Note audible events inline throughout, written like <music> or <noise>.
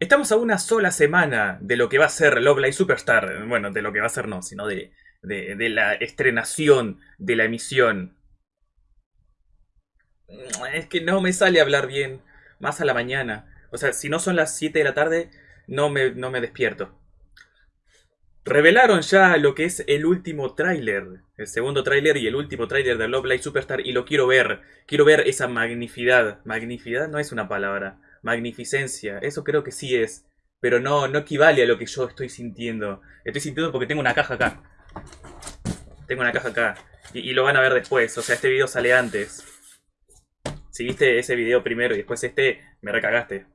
Estamos a una sola semana de lo que va a ser Love Live Superstar. Bueno, de lo que va a ser no, sino de, de, la estrenación, de la emisión. Es que no me sale hablar bien. Más a la mañana. O sea, si no son las 7 de la tarde, no me, no me despierto. Revelaron ya lo que es el último tráiler, el segundo tráiler y el último tráiler de Love Live Superstar y lo quiero ver. Quiero ver esa magnificidad. Magnificidad no es una palabra magnificencia. Eso creo que sí es. Pero no, no equivale a lo que yo estoy sintiendo. Estoy sintiendo porque tengo una caja acá. Tengo una caja acá. Y, lo van a ver después. O sea, este video sale antes. Si viste ese video primero y después este, me recagaste.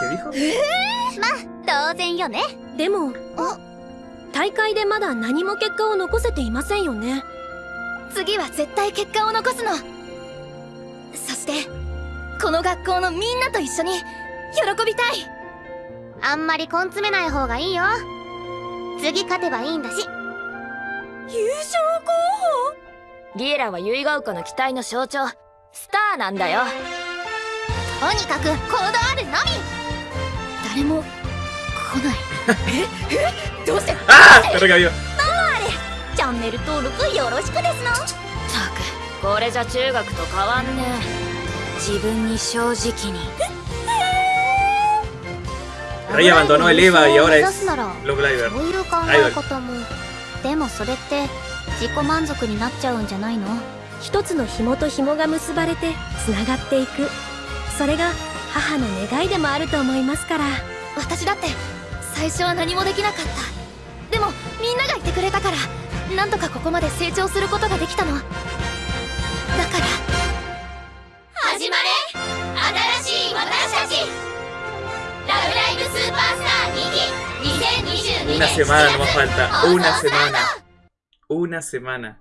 ¿Qué dijo? <laughs> 当然よね。でも大会でまだ何も結果を残せていませんよね。次は絶対結果を残すの。そしてこの学校のみんなと一緒に喜びたい。あんまり根詰めない方がいいよ。次勝てばいいんだし。優勝候補？リエラは結ヶ丘の期待の象徴。スターなんだよ。とにかく行動あるのみ。誰もえ？え？どうして？ああそれがよあれ？チャンネル登録よろしくですのたくこれじゃ中学と変わんね自分に正直に。Rey abandonó el EVA y ahora es Love Liver. そういう考え方も。でもそれって自己満足になっちゃうんじゃないの？一つの紐と紐が結ばれてつながっていく。それが母の願いでもあると思いますから。私だって最初は何もできなかったでもみんながいてくれたからなんとかここまで成長することができたのだから始まれ新しい私たちラブライブスーパースター2期2022 Una semana más falta, una semana. Una semana.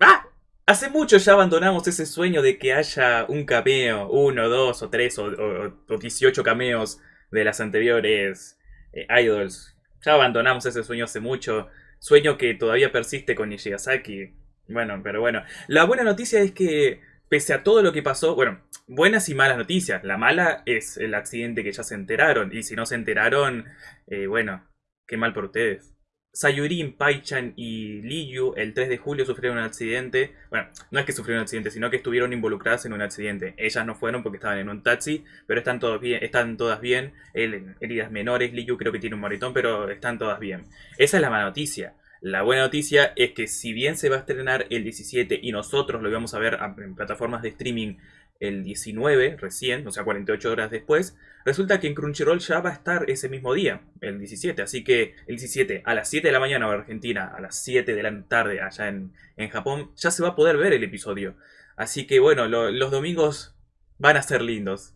¡Ah! Hace mucho ya abandonamos ese sueño de que haya un cameo, uno, dos o tres o, o, o 18 cameos de las anteriores eh, idols. Ya abandonamos ese sueño hace mucho. Sueño que todavía persiste con Nishigasaki. Bueno, pero bueno. La buena noticia es que, pese a todo lo que pasó, bueno, buenas y malas noticias. La mala es el accidente que ya se enteraron. Y si no se enteraron, eh, bueno, qué mal por ustedes. Sayurin, Paichan y Liyu el 3 de julio sufrieron un accidente. Bueno, no es que sufrieron un accidente, sino que estuvieron involucradas en un accidente. Ellas no fueron porque estaban en un taxi, pero están, todos bien, están todas bien. heridas menores, Liyu creo que tiene un moritón, pero están todas bien. Esa es la mala noticia. La buena noticia es que si bien se va a estrenar el 17 y nosotros lo vamos a ver en plataformas de streaming el 19 recién, o sea 48 horas después, resulta que en Crunchyroll ya va a estar ese mismo día, el 17. Así que el 17 a las 7 de la mañana en Argentina, a las 7 de la tarde allá en, en Japón, ya se va a poder ver el episodio. Así que bueno, los domingos van a ser lindos.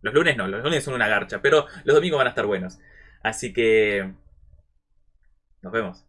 Los lunes no, los lunes son una garcha, pero los domingos van a estar buenos. Así que... Nos vemos.